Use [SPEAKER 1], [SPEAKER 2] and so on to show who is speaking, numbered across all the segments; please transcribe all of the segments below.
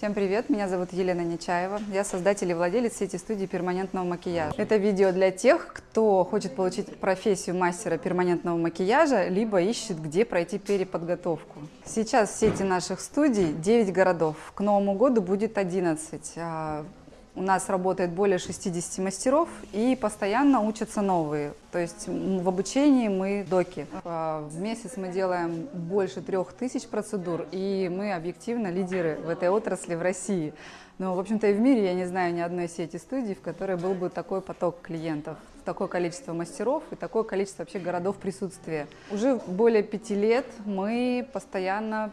[SPEAKER 1] Всем привет, меня зовут Елена Нечаева, я создатель и владелец сети студии перманентного макияжа. Это видео для тех, кто хочет получить профессию мастера перманентного макияжа, либо ищет, где пройти переподготовку. Сейчас в сети наших студий 9 городов, к Новому году будет 11. У нас работает более 60 мастеров и постоянно учатся новые. То есть в обучении мы доки. А, в месяц мы делаем больше трех тысяч процедур, и мы объективно лидеры в этой отрасли в России. Но, в общем-то, и в мире я не знаю ни одной сети студий, в которой был бы такой поток клиентов, такое количество мастеров и такое количество вообще городов присутствия. Уже более пяти лет мы постоянно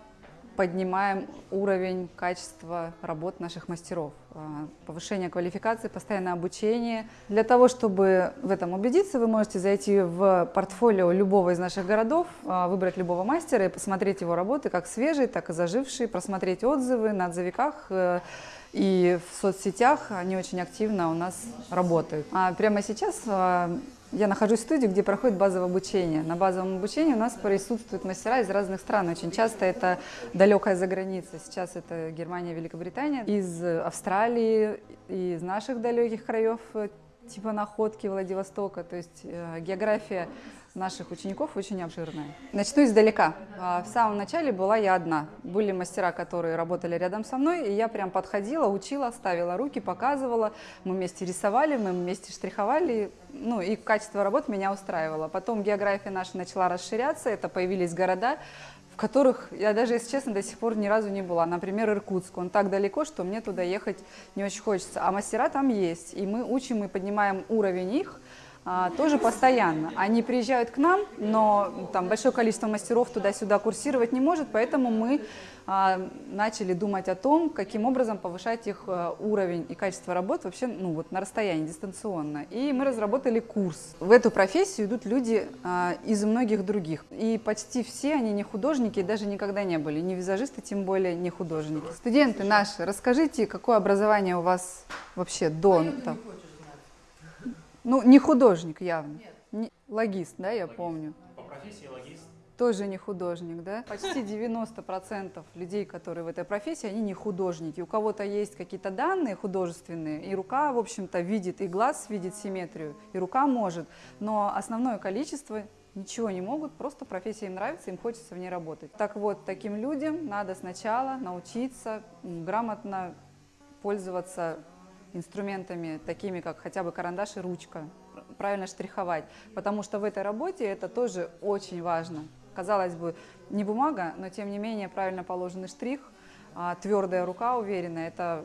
[SPEAKER 1] поднимаем уровень качества работ наших мастеров. А, повышение квалификации, постоянное обучение. Для того, чтобы в этом убедиться, вы можете зайти в портфолио любого из наших городов, а, выбрать любого мастера и посмотреть его работы, как свежие, так и зажившие, просмотреть отзывы на отзывиках, э, и в соцсетях они очень активно у нас работают. А прямо сейчас а, я нахожусь в студии, где проходит базовое обучение. На базовом обучении у нас присутствуют мастера из разных стран. Очень часто это далекая за граница. Сейчас это Германия, Великобритания. Из Австралии, из наших далеких краев, типа Находки, Владивостока. То есть э, география наших учеников очень обширная. Начну издалека. А, в самом начале была я одна. Были мастера, которые работали рядом со мной, и я прям подходила, учила, ставила руки, показывала. Мы вместе рисовали, мы вместе штриховали, ну и качество работ меня устраивало. Потом география наша начала расширяться, это появились города, которых я даже, если честно, до сих пор ни разу не была. Например, Иркутск. Он так далеко, что мне туда ехать не очень хочется. А мастера там есть, и мы учим и поднимаем уровень их, тоже постоянно. Они приезжают к нам, но там большое количество мастеров туда-сюда курсировать не может, поэтому мы а, начали думать о том, каким образом повышать их а, уровень и качество работы вообще ну, вот, на расстоянии, дистанционно. И мы разработали курс. В эту профессию идут люди а, из многих других. И почти все они не художники даже никогда не были. Не визажисты, тем более не художники. Студенты наши, расскажите, какое образование у вас вообще до... Там, ну, не художник явно. Нет. Не, логист, да, я логист. помню.
[SPEAKER 2] По профессии логист.
[SPEAKER 1] Тоже не художник, да? Почти 90% людей, которые в этой профессии, они не художники. У кого-то есть какие-то данные художественные, и рука, в общем-то, видит, и глаз видит симметрию, и рука может. Но основное количество ничего не могут, просто профессия им нравится, им хочется в ней работать. Так вот, таким людям надо сначала научиться грамотно пользоваться инструментами, такими как хотя бы карандаш и ручка, правильно штриховать, потому что в этой работе это тоже очень важно. Казалось бы, не бумага, но тем не менее правильно положенный штрих, а твердая рука уверенная – это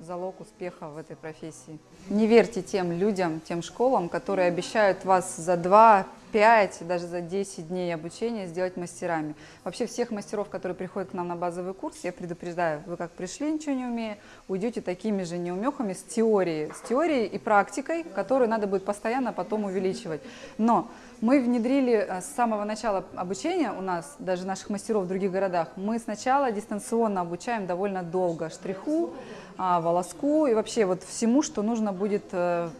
[SPEAKER 1] залог успеха в этой профессии. Не верьте тем людям, тем школам, которые обещают вас за 2, 5, даже за 10 дней обучения сделать мастерами. Вообще всех мастеров, которые приходят к нам на базовый курс, я предупреждаю, вы как пришли, ничего не умея, уйдете такими же неумехами с теорией, с теорией и практикой, которую надо будет постоянно потом увеличивать. Но мы внедрили э, с самого начала обучения у нас, даже наших мастеров в других городах, мы сначала дистанционно обучаем довольно долго штриху, а, волоску и вообще вот всему, что нужно будет э,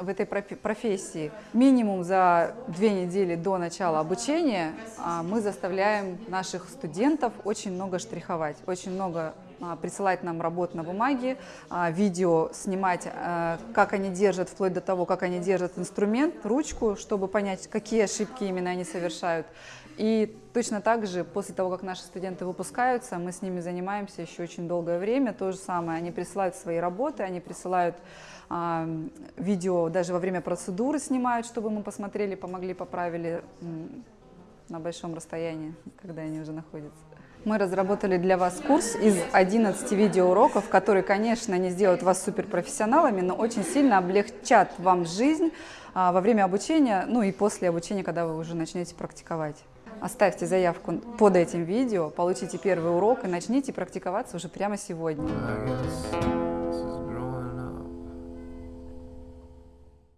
[SPEAKER 1] в этой профессии. Минимум за две недели до начала обучения а, мы заставляем наших студентов очень много штриховать, очень много присылать нам работ на бумаге, видео снимать, как они держат, вплоть до того, как они держат инструмент, ручку, чтобы понять, какие ошибки именно они совершают. И точно так же, после того, как наши студенты выпускаются, мы с ними занимаемся еще очень долгое время. То же самое, они присылают свои работы, они присылают а, видео, даже во время процедуры снимают, чтобы мы посмотрели, помогли, поправили на большом расстоянии, когда они уже находятся. Мы разработали для вас курс из 11 видеоуроков, которые, конечно, не сделают вас суперпрофессионалами, но очень сильно облегчат вам жизнь а, во время обучения, ну и после обучения, когда вы уже начнете практиковать. Оставьте заявку под этим видео, получите первый урок и начните практиковаться уже прямо сегодня.